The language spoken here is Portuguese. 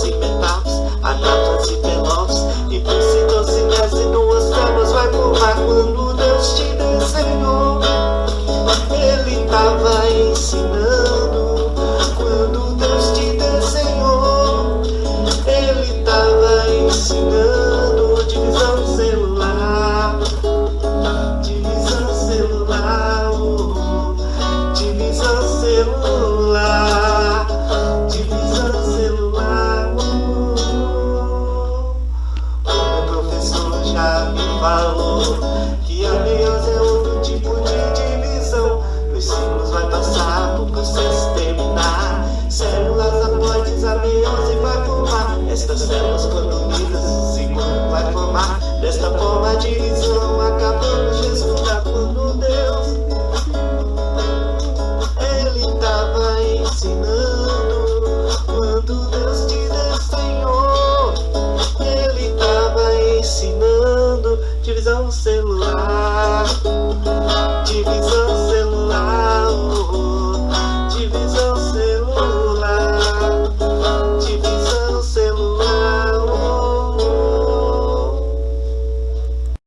sleeping bumps. I'm not sleeping. Pro processo terminar. Células haploides, a meiose vai formar. Estas células quando unidas, ciclo vai formar. Desta forma a divisão acabamos de estudar quando Deus Ele tava ensinando quando Deus te desenhou. Ele tava ensinando divisão celular.